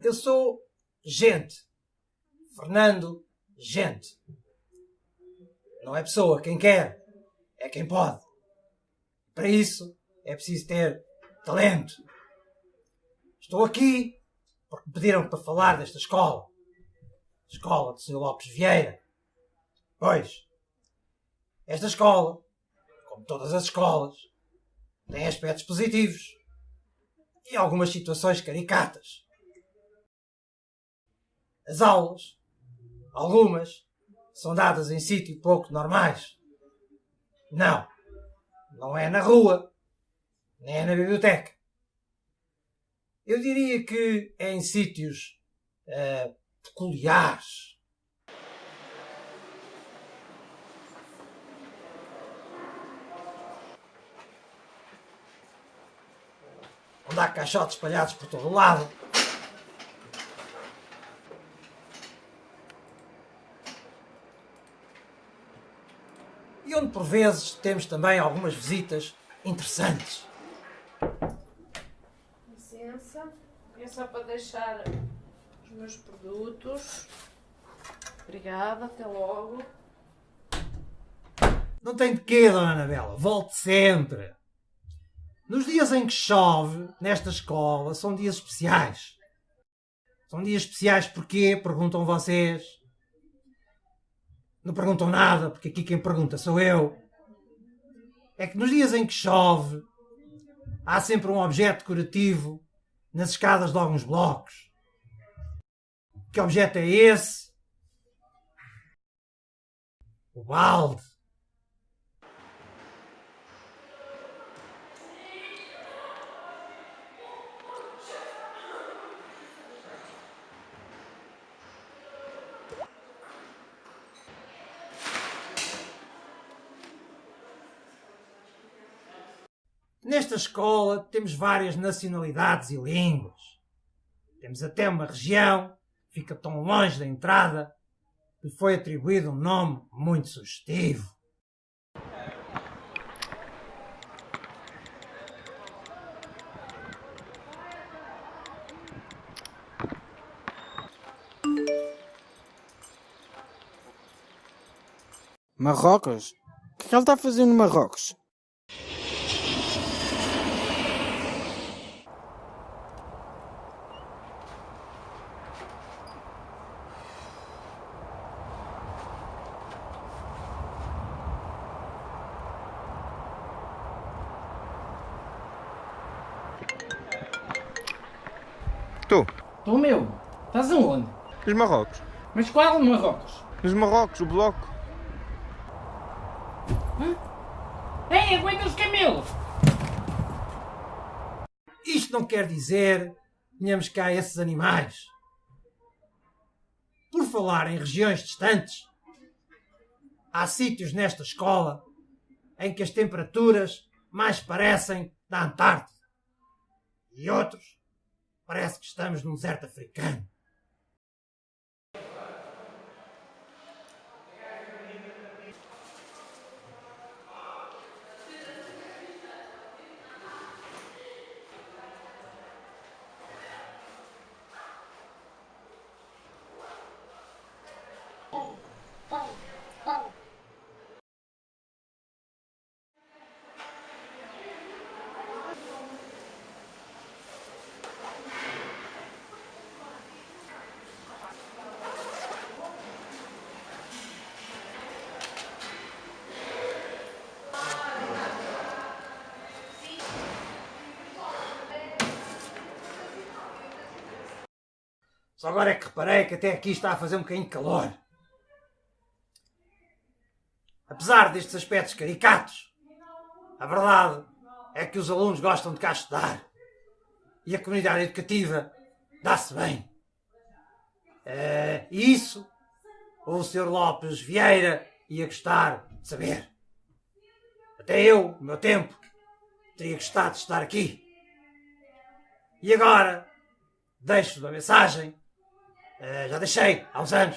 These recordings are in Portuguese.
Eu sou gente. Fernando Gente. Não é pessoa quem quer, é quem pode. Para isso é preciso ter talento. Estou aqui porque pediram para falar desta escola. Escola de Sr. Lopes Vieira. Pois, esta escola, como todas as escolas, tem aspectos positivos e algumas situações caricatas. As aulas, algumas, são dadas em sítio pouco normais. Não, não é na rua, nem é na biblioteca. Eu diria que é em sítios uh, peculiares. Onde há caixotes espalhados por todo o lado. E onde por vezes temos também algumas visitas interessantes. Licença. É só para deixar os meus produtos. Obrigada, até logo. Não tem de quê, Dona Anabela. Volte sempre. Nos dias em que chove, nesta escola, são dias especiais. São dias especiais porquê? Perguntam vocês. Não perguntam nada, porque aqui quem pergunta sou eu. É que nos dias em que chove, há sempre um objeto decorativo nas escadas de alguns blocos. Que objeto é esse? O balde. Nesta escola temos várias nacionalidades e línguas. Temos até uma região, fica tão longe da entrada, que foi atribuído um nome muito sugestivo. Marrocos? O que é que ele está fazendo em Marrocos? Tu, Tô meu, estás aonde? nos Marrocos. Mas qual Marrocos? Nos Marrocos, o bloco. Ei, aguenta os camelos! Isto não quer dizer que tenhamos cá esses animais. Por falar em regiões distantes, há sítios nesta escola em que as temperaturas mais parecem da Antártida. E outros parece que estamos num deserto africano. Só agora é que reparei que até aqui está a fazer um bocadinho de calor. Apesar destes aspectos caricatos, a verdade é que os alunos gostam de cá estudar. E a comunidade educativa dá-se bem. Eh, E isso o Sr. Lopes Vieira ia gostar de saber. Até eu, no meu tempo, teria gostado de estar aqui. E agora, deixo uma mensagem eh, já deixei há uns anos.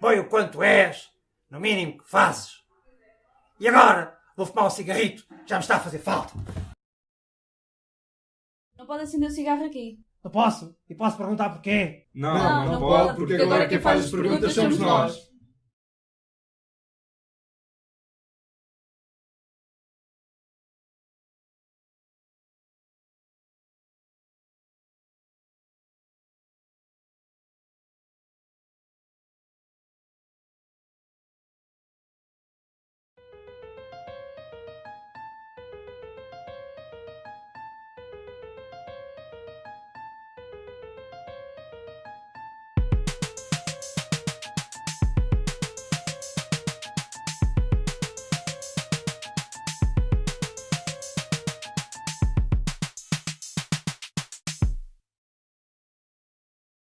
Põe o quanto és, no mínimo que fazes. E agora vou fumar um cigarrito, já me está a fazer falta. Não pode acender o cigarro aqui. Não posso? E posso perguntar porquê? Não, não, pode, porque agora quem faz as perguntas somos nós.